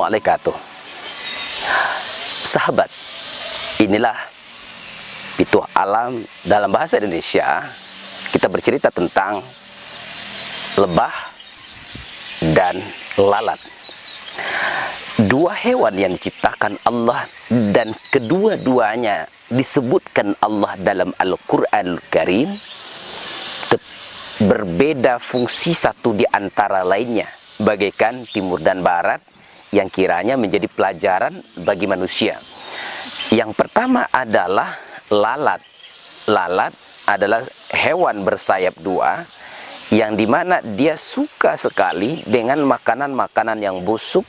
Assalamualaikum. Sahabat Inilah Itu alam dalam bahasa Indonesia. Kita bercerita tentang Lebah Dan lalat. Dua hewan yang diciptakan Allah Dan kedua-duanya Disebutkan Allah dalam Al-Quran Al-Karim Berbeda fungsi satu di antara lainnya. Bagaikan timur dan barat yang kiranya menjadi pelajaran bagi manusia. Yang pertama adalah lalat. Lalat adalah hewan bersayap dua yang di mana dia suka sekali dengan makanan-makanan yang busuk,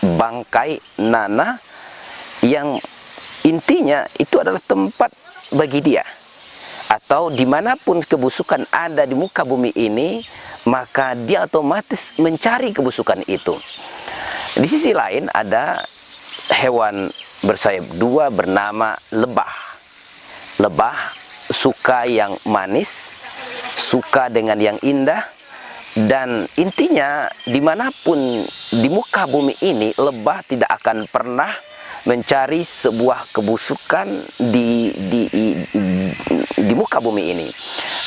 bangkai, nanah yang intinya itu adalah tempat bagi dia. Atau di mana pun kebusukan ada di muka bumi ini, maka dia otomatis mencari kebusukan itu. Di sisi lain ada hewan bersayap dua bernama lebah. Lebah suka yang manis, suka dengan yang indah, dan intinya di mana pun di muka bumi ini lebah tidak akan pernah mencari sebuah kebusukan di di muka bumi ini.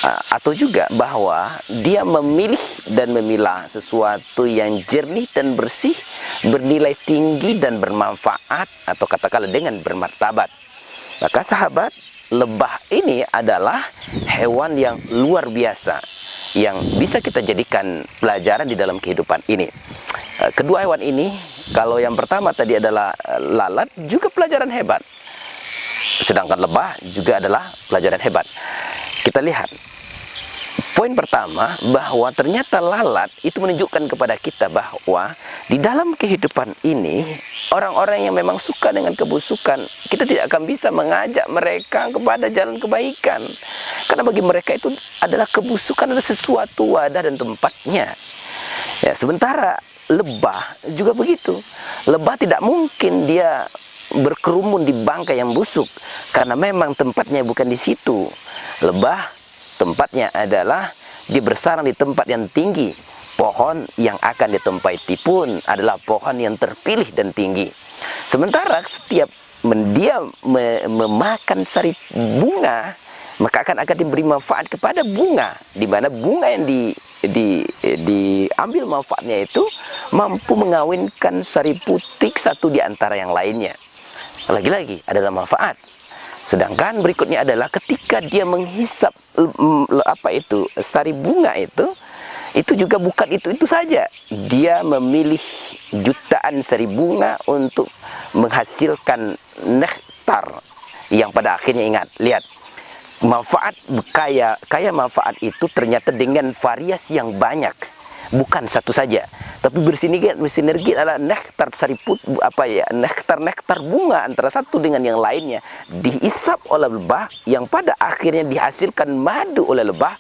Uh, atau juga bahwa dia memilih dan memilah sesuatu yang jernih dan bersih bernilai tinggi dan bermanfaat atau katakanlah dengan bermartabat. Maka sahabat lebah ini adalah hewan yang luar biasa yang bisa kita jadikan pelajaran di dalam kehidupan ini. Uh, kedua hewan ini kalau yang pertama tadi adalah eh, lalat, juga pelajaran hebat. Sedangkan lebah juga adalah pelajaran hebat. Kita lihat. Poin pertama, bahwa ternyata lalat itu menunjukkan kepada kita bahwa di dalam kehidupan ini, orang-orang yang memang suka dengan kebusukan, kita tidak akan bisa mengajak mereka kepada jalan kebaikan. Karena bagi mereka itu adalah kebusukan adalah sesuatu wadah dan tempatnya. Ya, sementara lebah juga begitu. Lebah tidak mungkin dia berkerumun di bangkai yang busuk karena memang tempatnya bukan di situ. Lebah tempatnya adalah dia bersarang di tempat yang tinggi. Pohon yang akan ditempati pun adalah pohon yang terpilih dan tinggi. Sementara setiap dia memakan sari bunga, maka akan akan diberi manfaat kepada bunga, di mana bunga yang di di diambil manfaatnya itu mampu mengawinkan sari putih satu di antara yang lainnya. Lagi-lagi adalah manfaat. Sedangkan berikutnya adalah ketika dia menghisap apa itu sari bunga itu, itu juga bukan itu itu saja. Dia memilih jutaan sari bunga untuk menghasilkan nektar yang pada akhirnya ingat, lihat manfaat kaya kaya manfaat itu ternyata dengan variasi yang banyak bukan satu saja tapi bersinergi bersinergi adalah nektar sariput apa ya nektar nektar bunga antara satu dengan yang lainnya. Diisap oleh lebah yang pada akhirnya dihasilkan madu oleh lebah.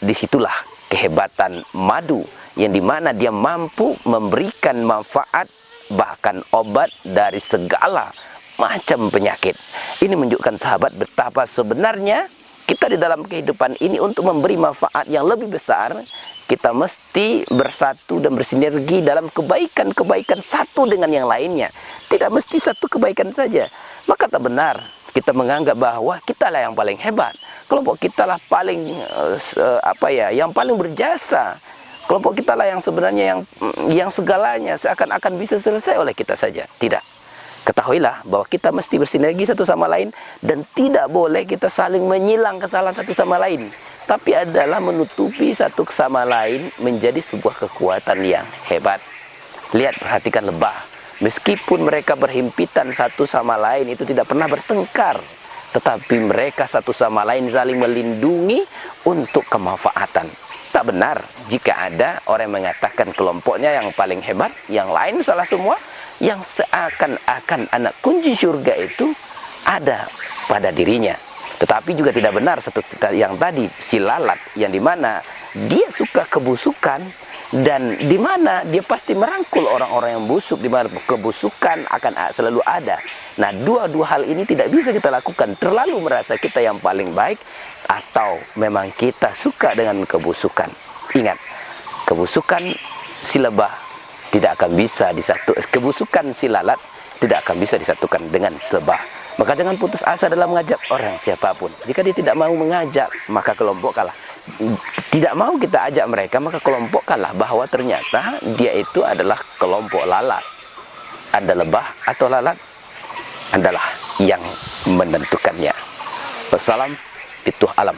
Di situlah kehebatan madu yang di mana dia mampu memberikan manfaat bahkan obat dari segala macam penyakit. Ini menunjukkan sahabat betapa sebenarnya kita di dalam kehidupan ini untuk memberi manfaat yang lebih besar, kita mesti bersatu dan bersinergi dalam kebaikan-kebaikan satu dengan yang lainnya. Tidak mesti satu kebaikan saja. Maka tak benar kita menganggap bahwa kita lah yang paling hebat. Kelompok kita lah paling uh, apa ya, yang paling berjasa. Kelompok kita lah yang sebenarnya yang yang segalanya seakan-akan bisa selesai oleh kita saja. Tidak. Ketahuilah bahwa kita mesti bersinergi satu sama lain dan tidak boleh kita saling menyilang kesalahan satu sama lain. Tapi adalah menutupi satu sama lain menjadi sebuah kekuatan yang hebat. Lihat, perhatikan lebah. Meskipun mereka berhimpitan satu sama lain itu tidak pernah bertengkar. Tetapi mereka satu sama lain saling melindungi untuk kemanfaatan. Tak benar jika ada orang yang mengatakan kelompoknya yang paling hebat, yang lain salah semua, yang seakan-akan anak kunci surga itu ada pada dirinya. Tetapi juga tidak benar satu yang tadi si lalat yang di mana dia suka kebusukan dan di mana dia pasti merangkul orang-orang yang busuk di mana kebusukan akan selalu ada. Nah, dua-dua hal ini tidak bisa kita lakukan terlalu merasa kita yang paling baik atau memang kita suka dengan kebusukan. Ingat, kebusukan si lebah tidak akan bisa disatu kebusukan si lalat tidak akan bisa disatukan dengan selebah maka jangan putus asa dalam mengajak orang siapa pun jika dia tidak mau mengajak maka kelompok kalah. Tidak mau kita ajak mereka maka kelompok kalah. Bahwa ternyata dia itu adalah kelompok lalat. Ada lebah atau lalat? Adalah yang menentukannya. Wassalam itu alam